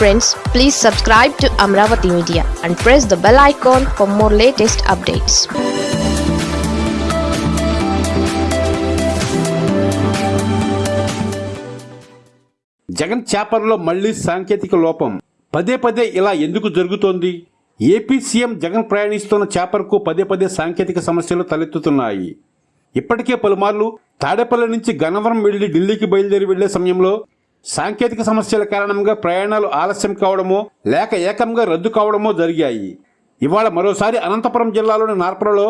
Friends please subscribe to Amaravati media and press the bell icon for more latest updates Jagan చేపల్లో మళ్ళీ సాంకేతిక లోపం. పదే పదే ఇలా ఎందుకు జరుగుతోంది? ఏపీ సీఎం జగన్ ప్రయాణిస్తున్న చేపర్కు పదే పదే సాంకేతిక సమస్యలు తలెత్తుతున్నాయి. ఇప్పటికే పలుమార్లు తాడేపల్లి నుంచి గన్నవరం వెళ్ళి ఢిల్లీకి బయలుదేరి వెళ్ళే సమయంలో సాంకేతిక సమస్యల కారణంగా ప్రయాణాలు ఆలస్యం కావడమో లేక ఏకంగా రద్దు కావడమో జరిగాయి. ఇవాళ మరోసారి అనంతపురం జిల్లాలోని నార్పలలో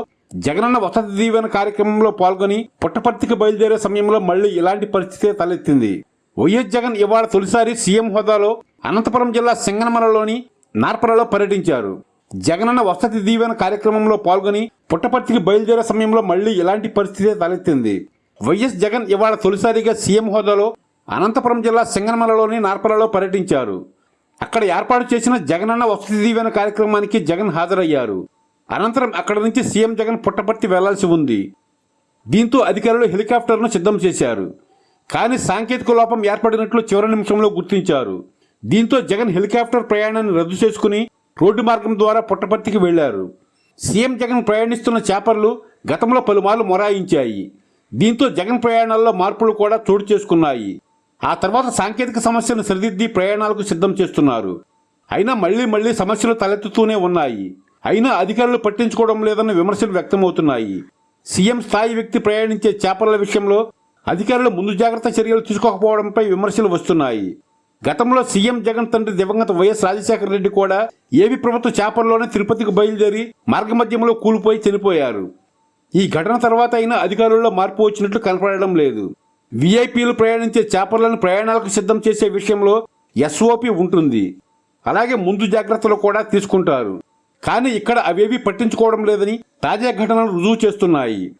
జగనన్న వసతి దీవెన కార్యక్రమంలో పాల్గొని పుట్టపర్తికి బయలుదేరే సమయంలో మళ్ళీ ఇలాంటి పరిస్థితే తలెత్తింది. వైఎస్ జగన్ ఇవాళ తొలిసారి సీఎం హోదాలో అనంతపురం జిల్లా సింగనమలలోని నార్పలలో పర్యటించారు. జగనన్న వసతి దీవెన కార్యక్రమంలో పాల్గొని పుట్టపర్తికి బయలుదేరే సమయంలో మళ్ళీ ఇలాంటి పరిస్థితే తలెత్తింది. వైఎస్ జగన్ ఇవాళ తొలిసారిగా సీఎం హోదాలో అనంతపురం జిల్లా సింగనమలలోని నార్పలలో పర్యటించారు. అక్కడ ఏర్పాటు చేసిన జగనన్న వసతి దీవెన కార్యక్రమానికి జగన్ హాజరయ్యారు. అనంతరం అక్కడి నుంచి సీఎం జగన్ పుట్టపర్తి వెళ్ళాల్సి ఉంది. దీంతో అధికారులు హెలికాప్టర్ను సిద్ధం చేశారు. కానీ సాంకేతిక లోపం ఏర్పడినట్లు చివరి నిమిషంలో గుర్తించారు. దీంతో జగన్ హెలికాప్టర్ ప్రయాణాన్ని రద్దు చేసుకుని రోడ్డు మార్గం ద్వారా పుట్టపర్తికి వెళ్ళారు. సీఎం జగన్ ప్రయాణిస్తున్న చేపర్లు గతంలో పలుమార్లు మొరాయించాయి. దీంతో జగన్ ప్రయాణాల్లో మార్పులు కూడా చోటు చేసుకున్నాయి. ఆ తర్వాత సాంకేతిక సమస్యను సరిదిద్ది ప్రయాణాలకు సిద్ధం చేస్తున్నారు. అయినా మళ్ళీ మళ్ళీ సమస్యలు తలెత్తుతూనే ఉన్నాయి. అయినా అధికారులు పట్టించుకోవడం లేదన్న విమర్శలు వ్యక్తమవుతున్నాయి. సీఎం స్థాయి వ్యక్తి ప్రయాణించే చేపల విషయంలో అధికారులు ముందు జాగ్రత్త చర్యలు తీసుకోకపోవడంపై విమర్శలు వస్తున్నాయి. గతంలో సీఎం జగన్ తండ్రి దివంగత వైఎస్ రాజశేఖర రెడ్డి కూడా ఏవి ప్రభుత్వ చేపల్లోనే తిరుపతికి బయలుదేరి మార్గమధ్యంలో కూలిపోయి చనిపోయారు. ఈ ఘటన తర్వాత అయినా అధికారుల్లో మార్పు వచ్చినట్లు కనపడడం లేదు. వీఐపీలు ప్రయాణించే చేపలను ప్రయాణాలకు సిద్ధం చేసే విషయంలో ఎస్ఓపి ఉంటుంది. అలాగే ముందు జాగ్రత్తలు కూడా తీసుకుంటారు. కానీ ఇక్కడ అవేవి పట్టించుకోవడం లేదని తాజా ఘటనలు రుజువు చేస్తున్నాయి.